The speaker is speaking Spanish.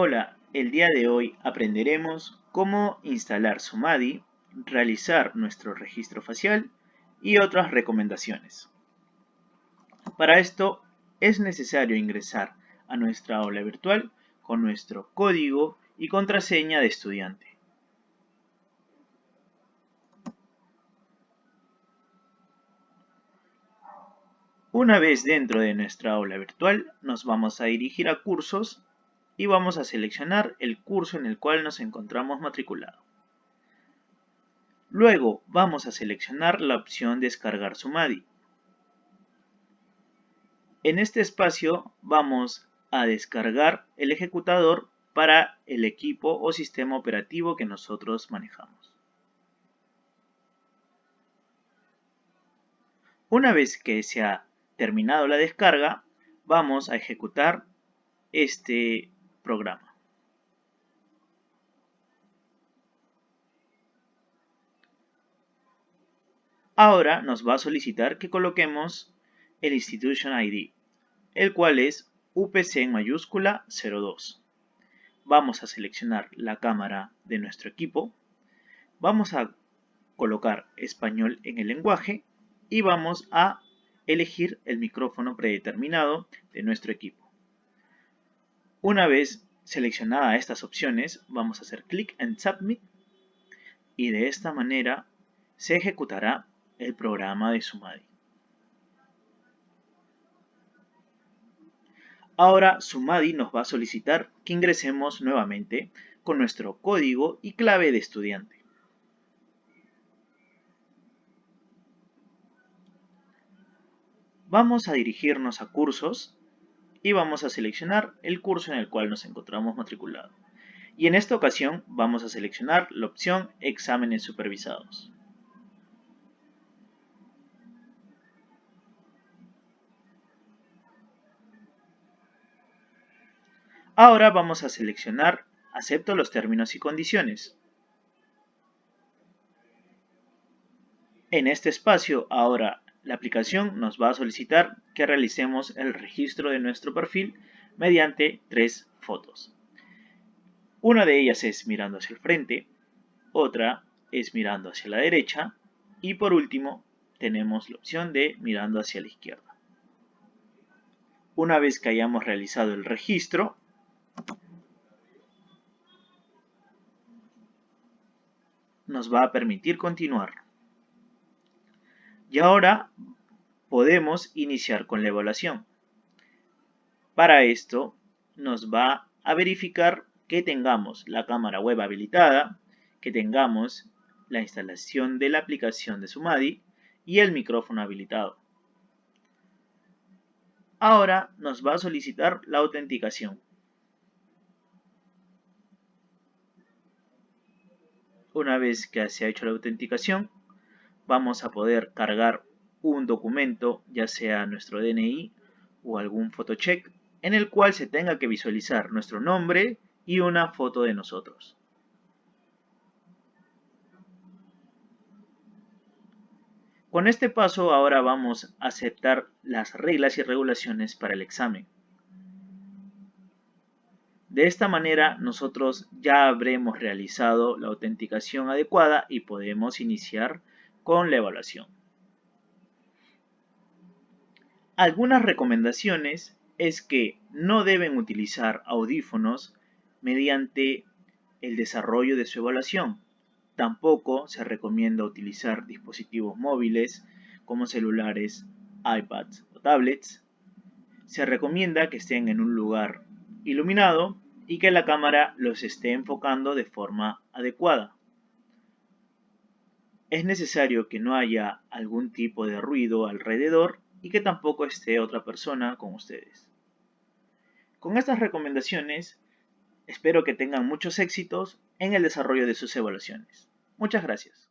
Hola, el día de hoy aprenderemos cómo instalar Sumadi, realizar nuestro registro facial y otras recomendaciones. Para esto es necesario ingresar a nuestra aula virtual con nuestro código y contraseña de estudiante. Una vez dentro de nuestra aula virtual, nos vamos a dirigir a cursos y vamos a seleccionar el curso en el cual nos encontramos matriculados. Luego vamos a seleccionar la opción Descargar Sumadi. En este espacio vamos a descargar el ejecutador para el equipo o sistema operativo que nosotros manejamos. Una vez que se ha terminado la descarga, vamos a ejecutar este programa. Ahora nos va a solicitar que coloquemos el Institution ID, el cual es UPC en mayúscula 02. Vamos a seleccionar la cámara de nuestro equipo, vamos a colocar español en el lenguaje y vamos a elegir el micrófono predeterminado de nuestro equipo. Una vez seleccionadas estas opciones, vamos a hacer clic en Submit y de esta manera se ejecutará el programa de Sumadi. Ahora Sumadi nos va a solicitar que ingresemos nuevamente con nuestro código y clave de estudiante. Vamos a dirigirnos a cursos y vamos a seleccionar el curso en el cual nos encontramos matriculados. Y en esta ocasión vamos a seleccionar la opción exámenes supervisados. Ahora vamos a seleccionar acepto los términos y condiciones. En este espacio ahora la aplicación nos va a solicitar que realicemos el registro de nuestro perfil mediante tres fotos. Una de ellas es mirando hacia el frente, otra es mirando hacia la derecha y por último tenemos la opción de mirando hacia la izquierda. Una vez que hayamos realizado el registro, nos va a permitir continuar. Y ahora podemos iniciar con la evaluación. Para esto nos va a verificar que tengamos la cámara web habilitada, que tengamos la instalación de la aplicación de Sumadi y el micrófono habilitado. Ahora nos va a solicitar la autenticación. Una vez que se ha hecho la autenticación, vamos a poder cargar un documento, ya sea nuestro DNI o algún photocheck, en el cual se tenga que visualizar nuestro nombre y una foto de nosotros. Con este paso ahora vamos a aceptar las reglas y regulaciones para el examen. De esta manera nosotros ya habremos realizado la autenticación adecuada y podemos iniciar con la evaluación. Algunas recomendaciones es que no deben utilizar audífonos mediante el desarrollo de su evaluación. Tampoco se recomienda utilizar dispositivos móviles como celulares, iPads o tablets. Se recomienda que estén en un lugar iluminado y que la cámara los esté enfocando de forma adecuada es necesario que no haya algún tipo de ruido alrededor y que tampoco esté otra persona con ustedes. Con estas recomendaciones, espero que tengan muchos éxitos en el desarrollo de sus evaluaciones. Muchas gracias.